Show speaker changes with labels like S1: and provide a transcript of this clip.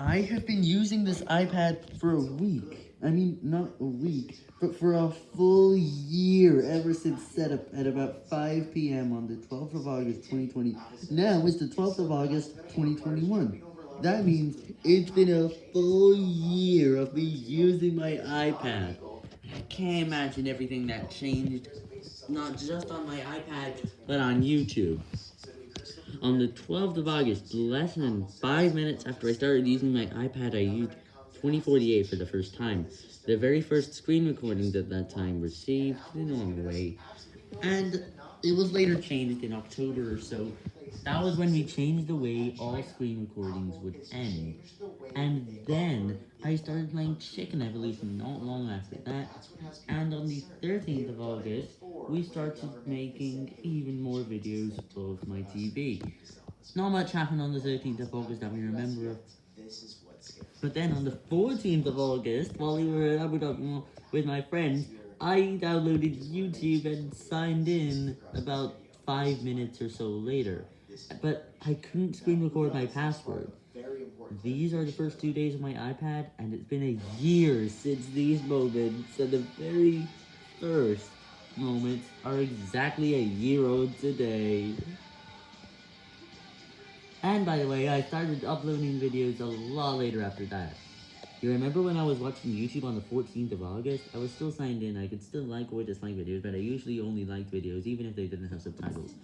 S1: I have been using this iPad for a week. I mean, not a week, but for a full year ever since setup at about 5 p.m. on the 12th of August 2020. Now it's the 12th of August 2021. That means it's been a full year of me using my iPad. I can't imagine everything that changed, not just on my iPad, but on YouTube. On the 12th of August, less than 5 minutes after I started using my iPad, I used 2048 for the first time. The very first screen recordings at that time were saved the normal way, and it was later changed in October or so. That was when we changed the way all screen recordings would end. And then, I started playing Chicken Evolution not long after that, and on the 13th of August, we started making even more videos of my TV. Not much happened on the 13th of August that we remember. But then on the 14th of August, while we were in Abu Dhabi with my friends, I downloaded YouTube and signed in about 5 minutes or so later. But I couldn't screen record my password. These are the first two days of my iPad, and it's been a year since these moments, and the very first moments are exactly a year old today. And by the way, I started uploading videos a lot later after that. You remember when I was watching YouTube on the 14th of August? I was still signed in, I could still like or dislike videos, but I usually only liked videos even if they didn't have subtitles.